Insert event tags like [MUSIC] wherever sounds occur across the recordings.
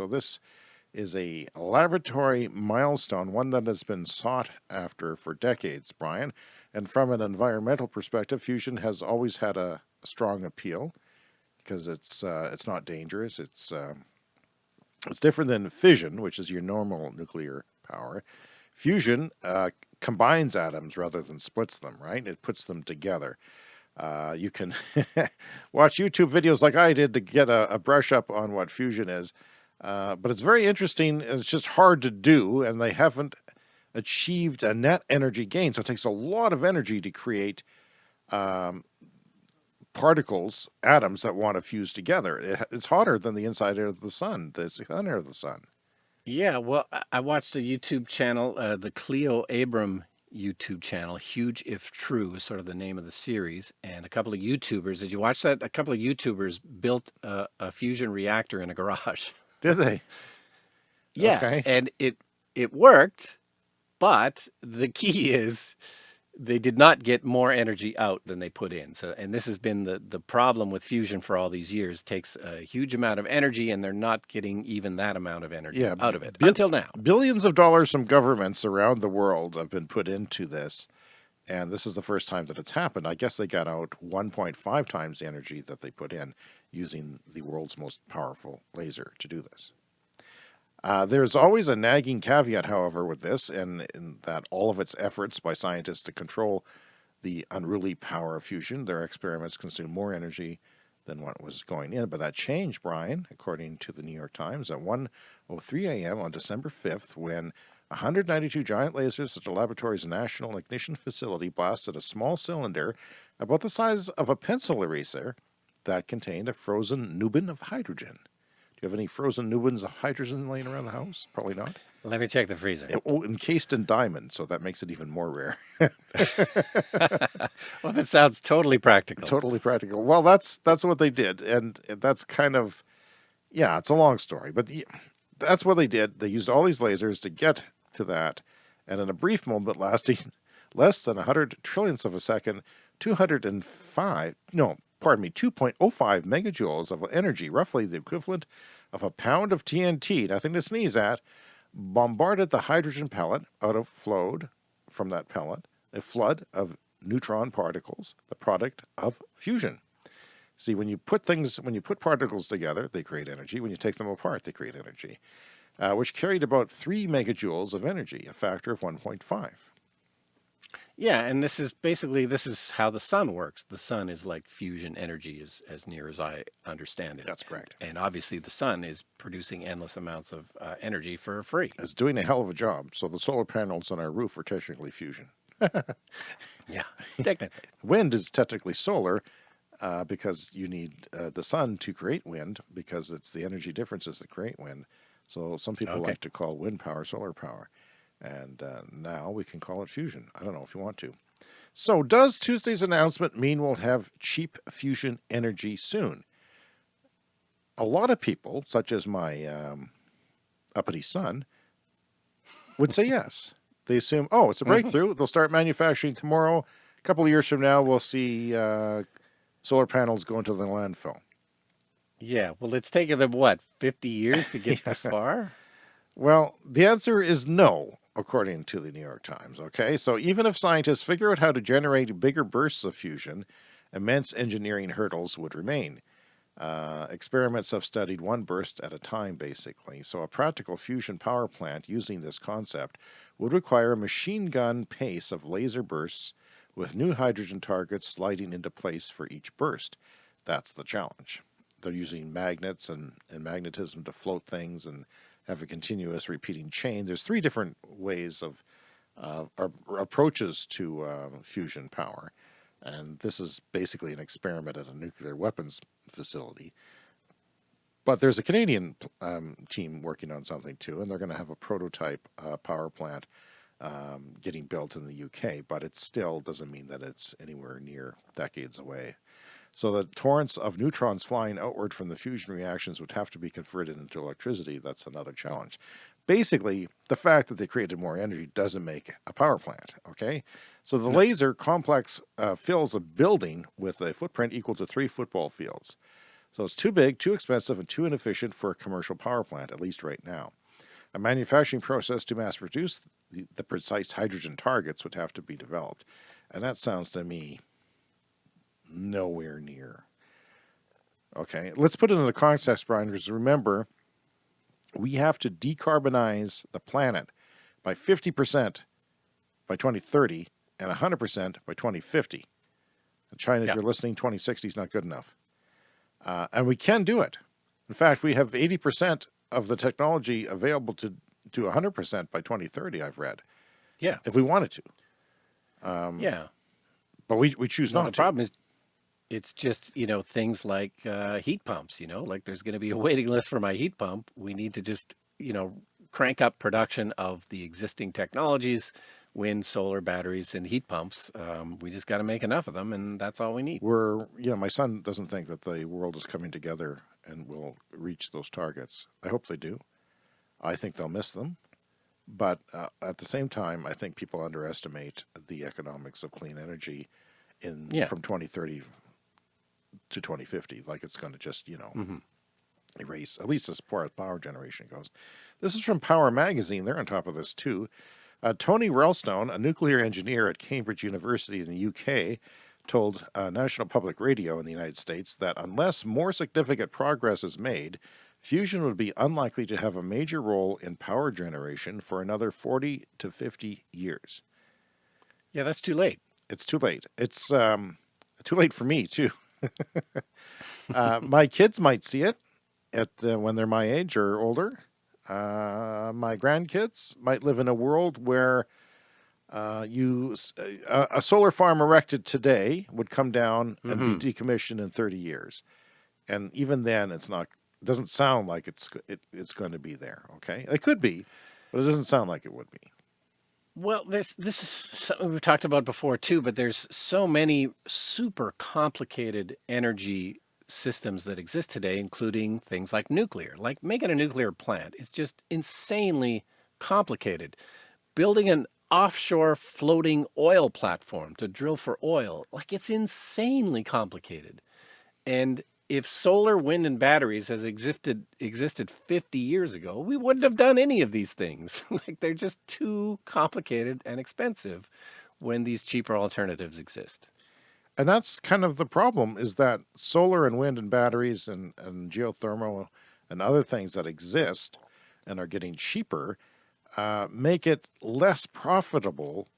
So this is a laboratory milestone, one that has been sought after for decades, Brian. And from an environmental perspective, fusion has always had a, strong appeal because it's uh, it's not dangerous. It's um, it's different than fission, which is your normal nuclear power. Fusion uh, combines atoms rather than splits them, right? It puts them together. Uh, you can [LAUGHS] watch YouTube videos like I did to get a, a brush up on what fusion is. Uh, but it's very interesting. It's just hard to do, and they haven't achieved a net energy gain. So it takes a lot of energy to create um, particles, atoms that want to fuse together. It, it's hotter than the inside of the sun, the center of the sun. Yeah, well, I watched a YouTube channel, uh, the Cleo Abram YouTube channel, Huge If True is sort of the name of the series, and a couple of YouTubers, did you watch that? A couple of YouTubers built a, a fusion reactor in a garage. [LAUGHS] Did they? Yeah, okay. and it it worked, but the key [LAUGHS] is they did not get more energy out than they put in. So, and this has been the, the problem with fusion for all these years. It takes a huge amount of energy and they're not getting even that amount of energy yeah, out of it until now. Billions of dollars from governments around the world have been put into this. And this is the first time that it's happened. I guess they got out 1.5 times the energy that they put in using the world's most powerful laser to do this. Uh, there's always a nagging caveat, however, with this, and in that all of its efforts by scientists to control the unruly power of fusion, their experiments consume more energy than what was going in. But that changed, Brian, according to the New York Times, at 1.03 a.m. on December 5th, when 192 giant lasers at the laboratory's National Ignition Facility blasted a small cylinder about the size of a pencil eraser that contained a frozen nubin of hydrogen Do you have any frozen Nubins of hydrogen laying around the house? Probably not. Let me check the freezer. It, oh, encased in diamond, so that makes it even more rare. [LAUGHS] well, that sounds totally practical. Totally practical. Well, that's that's what they did, and that's kind of, yeah, it's a long story, but that's what they did. They used all these lasers to get to that, and in a brief moment lasting [LAUGHS] less than 100 trillionths of a second, 205, no, pardon me, 2.05 megajoules of energy, roughly the equivalent of a pound of TNT, nothing to sneeze at, bombarded the hydrogen pellet out of flowed from that pellet, a flood of neutron particles, the product of fusion. See, when you put things, when you put particles together, they create energy. When you take them apart, they create energy, uh, which carried about 3 megajoules of energy, a factor of 1.5. Yeah, and this is basically this is how the sun works. The sun is like fusion energy, as as near as I understand it. That's correct. And, and obviously, the sun is producing endless amounts of uh, energy for free. It's doing a hell of a job. So the solar panels on our roof are technically fusion. [LAUGHS] yeah, technically. wind is technically solar uh, because you need uh, the sun to create wind because it's the energy differences that create wind. So some people okay. like to call wind power solar power. And uh, now we can call it fusion. I don't know if you want to. So does Tuesday's announcement mean we'll have cheap fusion energy soon? A lot of people, such as my um, uppity son, would say yes. They assume, oh, it's a mm-hmm. breakthrough. They'll start manufacturing tomorrow. A couple of years from now, we'll see uh, solar panels go into the landfill. Yeah, well, it's taken them, what, 50 years to get [LAUGHS] this far? Well, the answer is no according to the New York Times. Okay, so even if scientists figure out how to generate bigger bursts of fusion, immense engineering hurdles would remain. Uh, experiments have studied one burst at a time, basically. So a practical fusion power plant using this concept would require a machine gun pace of laser bursts with new hydrogen targets sliding into place for each burst. That's the challenge. They're using magnets and, and magnetism to float things and have a continuous repeating chain. There's three different ways of uh, approaches to uh, fusion power. And this is basically an experiment at a nuclear weapons facility. But there's a Canadian um, team working on something too, and they're going to have a prototype uh, power plant um, getting built in the UK, but it still doesn't mean that it's anywhere near decades away. So the torrents of neutrons flying outward from the fusion reactions would have to be converted into electricity. That's another challenge. Basically, the fact that they created more energy doesn't make a power plant, okay? So the no. laser complex uh, fills a building with a footprint equal to three football fields. So it's too big, too expensive, and too inefficient for a commercial power plant, at least right now. A manufacturing process to mass produce the, the precise hydrogen targets would have to be developed. And that sounds to me nowhere near. Okay, let's put it in the context, Brian, because remember, we have to decarbonize the planet by 50% by 2030 and 100% by 2050. China, if you're listening, 2060 is not good enough. Uh, and we can do it. In fact, we have 80% of the technology available to to 100% by 2030, I've read. Yeah. If we wanted to. Um, yeah. But we, we choose well, not the to. problem is it's just, you know, things like uh, heat pumps, you know, like there's going to be a [LAUGHS] waiting list for my heat pump. We need to just, you know, crank up production of the existing technologies, wind, solar, batteries, and heat pumps. Um, we just got to make enough of them, and that's all we need. We're, you know, my son doesn't think that the world is coming together and will reach those targets. I hope they do. I think they'll miss them. But uh, at the same time, I think people underestimate the economics of clean energy in yeah. from 2030 to 2050. Like it's going to just, you know, mm -hmm. erase, at least as far as power generation goes. This is from Power Magazine. They're on top of this too. Uh, Tony Roulstone, a nuclear engineer at Cambridge University in the UK, told uh, National Public Radio in the United States that unless more significant progress is made, fusion would be unlikely to have a major role in power generation for another 40 to 50 years. Yeah, that's too late. It's too late. It's um, too late for me, too. [LAUGHS] [LAUGHS] uh, my kids might see it at uh, when they're my age or older. Uh, my grandkids might live in a world where uh, you uh, a, a, solar farm erected today would come down and mm -hmm. be mm-hmm. decommissioned in 30 years. And even then, it's not it doesn't sound like it's it, it's going to be there. Okay, it could be, but it doesn't sound like it would be. Well, there's this is something we've talked about before too, but there's so many super complicated energy systems that exist today, including things like nuclear. Like making a nuclear plant is just insanely complicated. Building an offshore floating oil platform to drill for oil, like it's insanely complicated. And if solar, wind, and batteries has existed existed 50 years ago, we wouldn't have done any of these things. [LAUGHS] like they're just too complicated and expensive when these cheaper alternatives exist. And that's kind of the problem is that solar and wind and batteries and, and geothermal and other things that exist and are getting cheaper uh, make it less profitable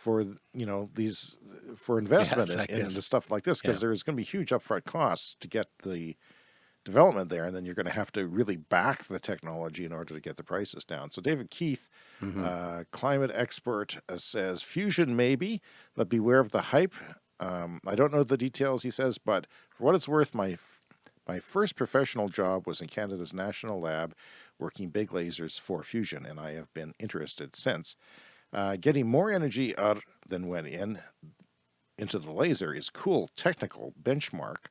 for you know these for [LAUGHS] investment yeah, in, in the stuff like this because yeah. there's going to be huge upfront costs to get the development there and then you're going to have to really back the technology in order to get the prices down so david keith mm -hmm. uh, climate expert uh, says fusion maybe but beware of the hype um, i don't know the details he says but for what it's worth my my first professional job was in canada's national lab working big lasers for fusion and i have been interested since uh, getting more energy out than went in into the laser is cool technical benchmark,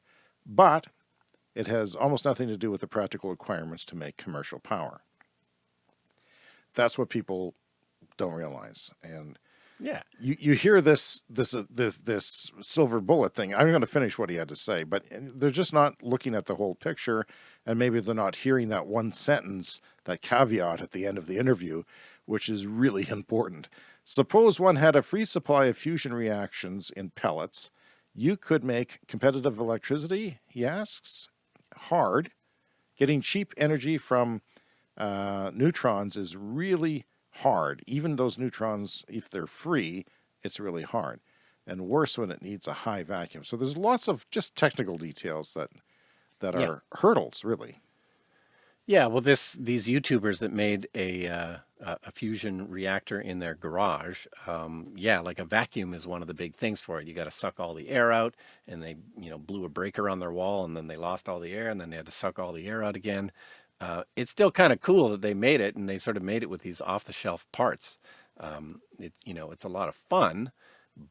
but it has almost nothing to do with the practical requirements to make commercial power. That's what people don't realize. And yeah, you, you hear this, this, uh, this, this silver bullet thing. I'm going to finish what he had to say, but they're just not looking at the whole picture. And maybe they're not hearing that one sentence, that caveat at the end of the interview which is really [LAUGHS] important. Suppose one had a free supply of fusion reactions in pellets. You could make competitive electricity, he asks. Hard. Getting cheap energy from uh, neutrons is really hard. Even those neutrons, if they're free, it's really hard. And worse when it needs a high vacuum. So there's lots of just technical details that that yeah. are hurdles, really. Yeah, well, this these YouTubers that made a uh, a fusion reactor in their garage, um, yeah, like a vacuum is one of the big things for it. You got to suck all the air out, and they you know blew a breaker on their wall, and then they lost all the air, and then they had to suck all the air out again. Uh, it's still kind of cool that they made it, and they sort of made it with these off-the-shelf parts. Um, it you know it's a lot of fun,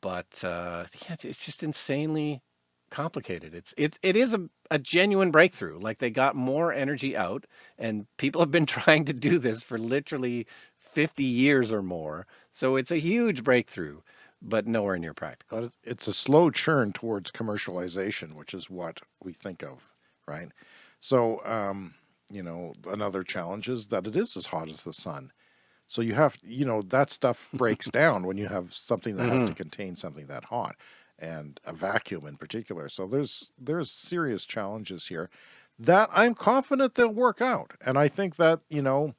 but uh, yeah, it's just insanely complicated. It's it it is a, a genuine breakthrough. Like they got more energy out and people have been [LAUGHS] trying to do this for literally 50 years or more. So it's a huge breakthrough, but nowhere near practical. But it's a slow churn towards commercialization, which is what we think of right? So, um, you know, another challenge is that it is as hot as the sun. So you have, you know, that stuff breaks [LAUGHS] down when you have something that mm -hmm. has to mm-hmm. contain something that hot and a vacuum in particular. So there's, there's serious challenges here that I'm confident they'll work out. And I think that, you know,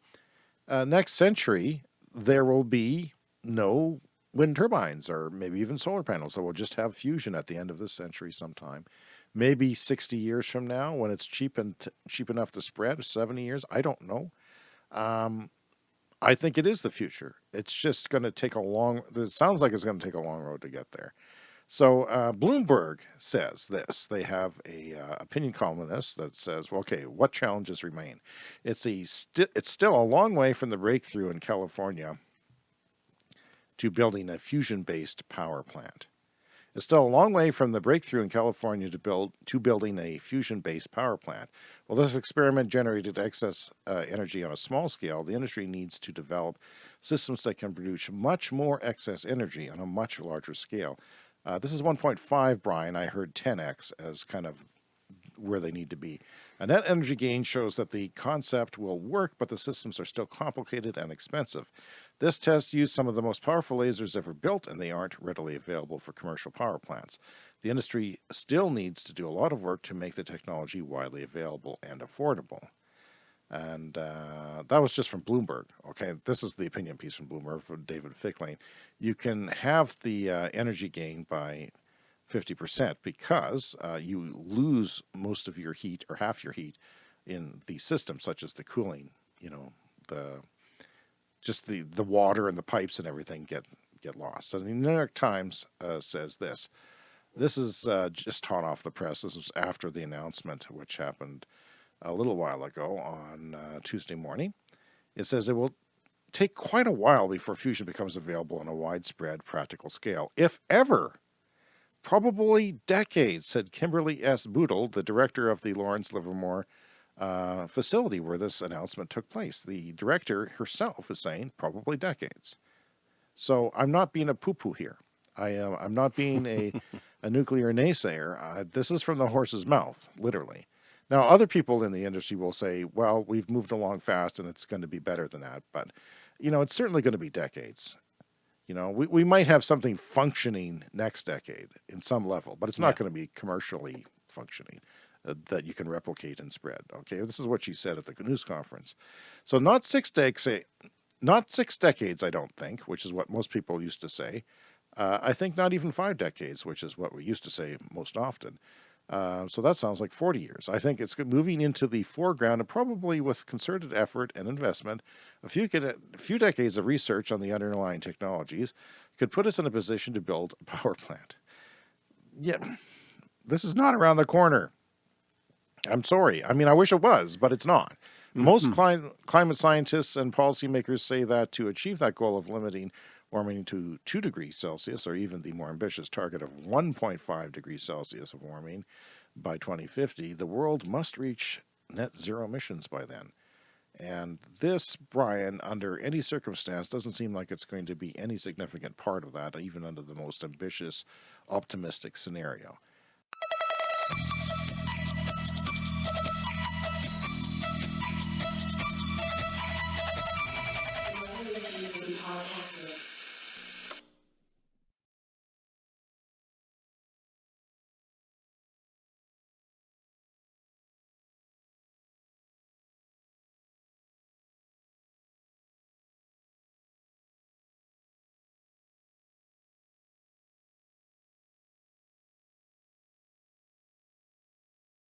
uh, next century, there will be no wind turbines or maybe even solar panels. So we'll just have fusion at the end of this century sometime. Maybe 60 years from now when it's cheap and cheap enough to spread, 70 years, I don't know. Um, I think it is the future. It's just going to take a long, it sounds like it's going to take a long road to get there. So uh, Bloomberg says this. They have a uh, opinion columnist that says, well, okay, what challenges remain? It's a st it's still a long way from the breakthrough in California to building a fusion-based power plant. It's still a long way from the breakthrough in California to build to building a fusion-based power plant. While this experiment generated excess uh, energy on a small scale, the industry needs to develop systems that can produce much more excess energy on a much larger scale. Uh, this is 1.5, Brian. I heard 10x as kind of where they need to be. A net energy gain shows that the concept will work, but the systems are still complicated and expensive. This test used some of the most powerful lasers ever built, and they aren't readily available for commercial power plants. The industry still needs to do a lot of work to make the technology widely available and affordable. And uh, that was just from Bloomberg. Okay, this is the opinion piece from Bloomberg from David Fickling. You can have the uh, energy gain by 50% because uh, you lose most of your heat or half your heat in the system, such as the cooling, you know, the just the, the water and the pipes and everything get, get lost. So the New York Times uh, says this. This is uh, just hot off the press. This was after the announcement, which happened a little while ago on uh, Tuesday morning. It says it will take quite a while before fusion becomes available on a widespread practical scale, if ever. Probably decades, said Kimberly S. Budil, the director of the Lawrence Livermore uh, facility where this announcement took place. The director herself is saying probably decades. So I'm not being a poo-poo here. I am, I'm not being a, [LAUGHS] a nuclear naysayer. Uh, this is from the horse's mouth, literally. Now, other people in the industry will say, well, we've moved along fast and it's going to be better than that. But, you know, it's certainly going to be decades. You know, we, we might have something functioning next decade in some level, but it's not yeah. going to be commercially functioning uh, that you can replicate and spread. Okay, this is what she said at the news conference. So not six decades, not six decades, I don't think, which is what most people used to say. Uh, I think not even five decades, which is what we used to say most often. Uh, so that sounds like 40 years. I think it's moving into the foreground and probably with concerted effort and investment, a few, a few decades of research on the underlying technologies could put us in a position to build a [LAUGHS] power plant. Yeah, this is not around the corner. I'm sorry. I mean, I wish it was, but it's not. Most mm -hmm. climate scientists and policymakers say that to achieve that goal of limiting warming to 2 degrees Celsius, or even the more ambitious target of 1.5 degrees Celsius of warming by 2050, the world must reach net zero emissions by then. And this, Brian, under any circumstance, doesn't seem like it's going to be any significant part of that, even under the most ambitious, optimistic scenario.